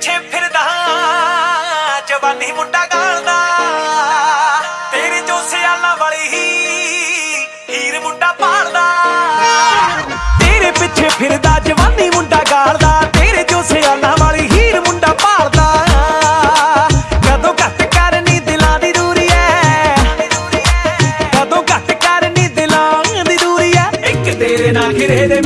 ਪਿੱਛੇ ਫਿਰਦਾ, ਜਵਾਨੀ ਮੁੰਡਾ ਗਾਲਦਾ। ਤੇਰੇ ਜੋ ਸਿਆਲਾ ਵਾਲੀ ਹੀ ਹੀਰ ਮੁੰਡਾ ਪਾਲਦਾ। ਤੇਰੇ ਪਿੱਛੇ ਫਿਰਦਾ, ਜਵਾਨੀ ਮੁੰਡਾ ਗਾਲਦਾ। ਤੇਰੇ ਜੋ ਸਿਆਲਾ ਵਾਲੀ ਹੀਰ ਮੁੰਡਾ ਪਾਲਦਾ। ਕਦੋਂ ਘੱਟ ਕਰਨੀ ਦਿਲਾਂ ਦੀ ਦੂਰੀ ਐ। ਕਦੋਂ ਘੱਟ ਕਰਨੀ ਦਿਲਾਂ ਦੀ ਦੂਰੀ ਐ। ਇੱਕ ਤੇਰੇ ਨਾਲ ਘਿਰੇ ਦੇ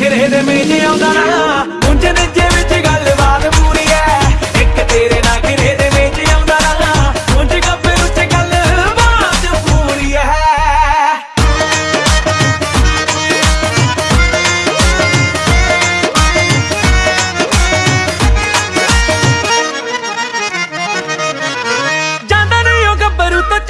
ਘਰੇ ਦੇ ਮੇਜ ਆਉਂਦਾ। ਨਾ ਉਂਝ ਨੱਜੇ ਵਿੱਚ ਗੱਲਬਾਤ ਪੂਰੀ ਐ। ਇੱਕ ਤੇਰੇ ਨਾਲ ਘਰੇ ਦੇ ਮੇਜ ਆਉਂਦਾ। ਨਾ ਉਂਝ ਗੱਪੇ ਉੱਚ ਗੱਲਬਾਤ ਪੂਰੀ ਐ। ਜਾਂਦਾ ਨਹੀਂ ਉਹ ਗੱਭਰੂ ਤਾਂ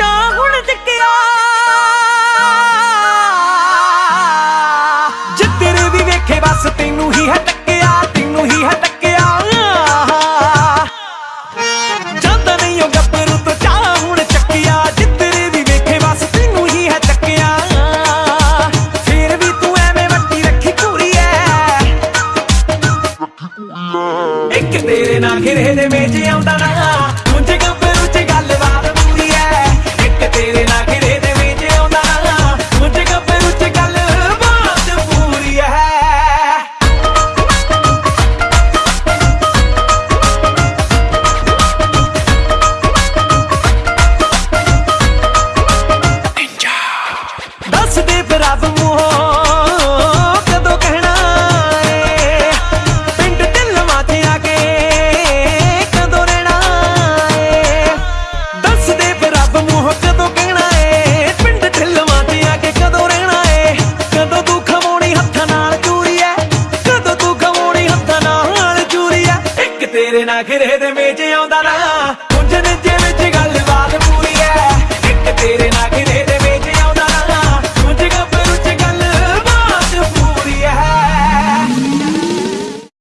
ਤੇਰੇ ਨਾਲ ਘਿਰੇ ਦੇ ਵਿੱਚ ਆਉਂਦਾ ਨਾ। ਖਿਰੇ ਦੇ ਮੇਜ ਆਉਂਦਾ ਨਾ